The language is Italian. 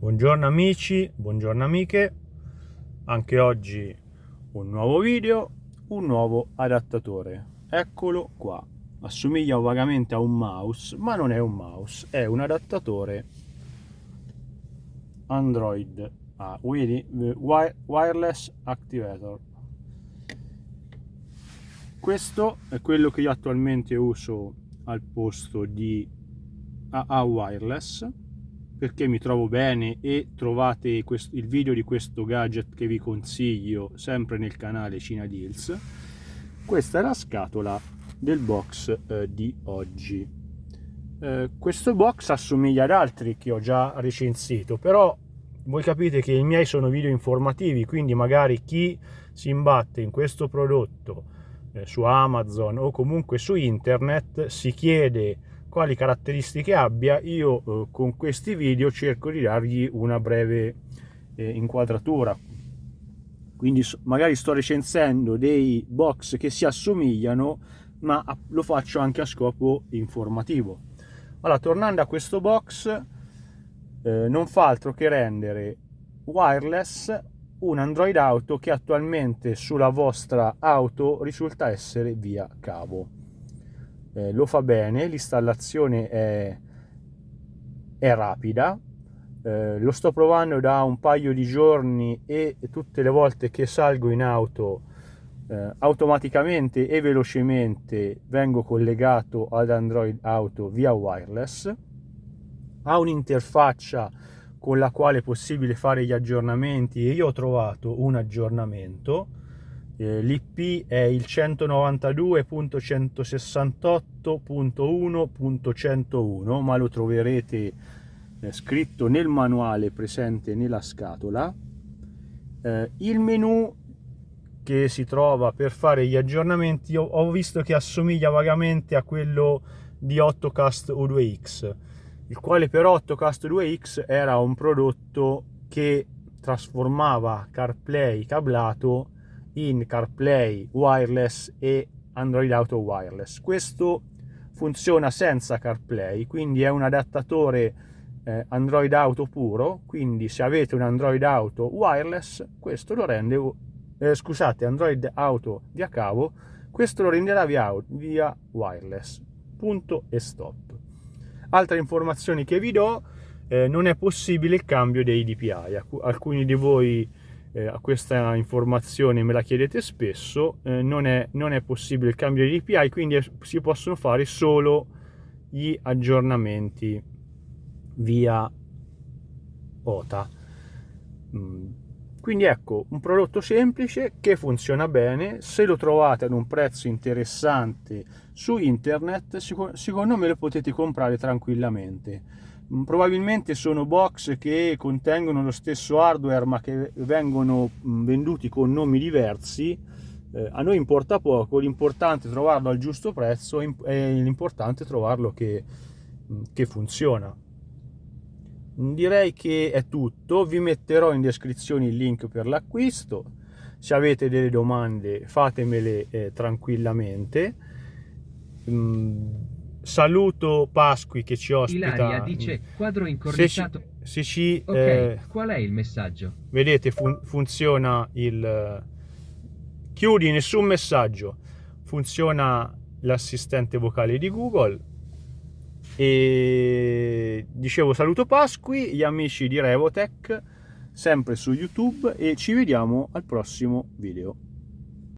Buongiorno amici, buongiorno amiche, anche oggi un nuovo video, un nuovo adattatore. Eccolo qua, assomiglia vagamente a un mouse, ma non è un mouse, è un adattatore Android ah, Wireless Activator. Questo è quello che io attualmente uso al posto di AA Wireless perché mi trovo bene e trovate questo, il video di questo gadget che vi consiglio sempre nel canale Cina Deals. Questa è la scatola del box eh, di oggi. Eh, questo box assomiglia ad altri che ho già recensito però voi capite che i miei sono video informativi quindi magari chi si imbatte in questo prodotto eh, su Amazon o comunque su internet si chiede quali caratteristiche abbia, io eh, con questi video cerco di dargli una breve eh, inquadratura. Quindi magari sto recensendo dei box che si assomigliano, ma lo faccio anche a scopo informativo. Allora, tornando a questo box, eh, non fa altro che rendere wireless un Android Auto che attualmente sulla vostra auto risulta essere via cavo eh, lo fa bene, l'installazione è, è rapida, eh, lo sto provando da un paio di giorni e tutte le volte che salgo in auto eh, automaticamente e velocemente vengo collegato ad Android Auto via wireless. Ha un'interfaccia con la quale è possibile fare gli aggiornamenti e io ho trovato un aggiornamento eh, l'IP è il 192.168.1.101 ma lo troverete eh, scritto nel manuale presente nella scatola. Eh, il menu che si trova per fare gli aggiornamenti ho, ho visto che assomiglia vagamente a quello di 8cast U2X il quale però 8cast U2X era un prodotto che trasformava CarPlay cablato in CarPlay wireless e Android Auto wireless. Questo funziona senza CarPlay, quindi è un adattatore eh, Android Auto puro, quindi se avete un Android Auto wireless, questo lo rende, eh, scusate, Android Auto via cavo, questo lo renderà via, via wireless. Punto e stop. Altre informazioni che vi do, eh, non è possibile il cambio dei DPI. Alcuni di voi eh, questa informazione me la chiedete spesso, eh, non, è, non, è, possibile il cambio di DPI, quindi è, si possono fare solo gli aggiornamenti via OTA. Mm. Quindi ecco, un prodotto semplice che funziona bene, se lo trovate ad un prezzo interessante su internet, secondo me lo potete comprare tranquillamente probabilmente sono box che contengono lo stesso hardware ma che vengono mm, venduti con nomi diversi. Eh, a noi importa poco l'importante è trovarlo al giusto prezzo e l'importante è trovarlo che, mm, che funziona. Direi che è tutto vi metterò in descrizione il link per l'acquisto. Se avete delle domande fatemele eh, tranquillamente saluto Pasqui che ci ospita. Ilaria dice quadro incorniciato. Se ci, ok, eh, qual è il messaggio? Vedete, fun funziona il... Chiudi nessun messaggio. Funziona l'assistente vocale di Google. E dicevo saluto Pasqui, gli amici di Revotech, sempre su YouTube e ci vediamo al prossimo video.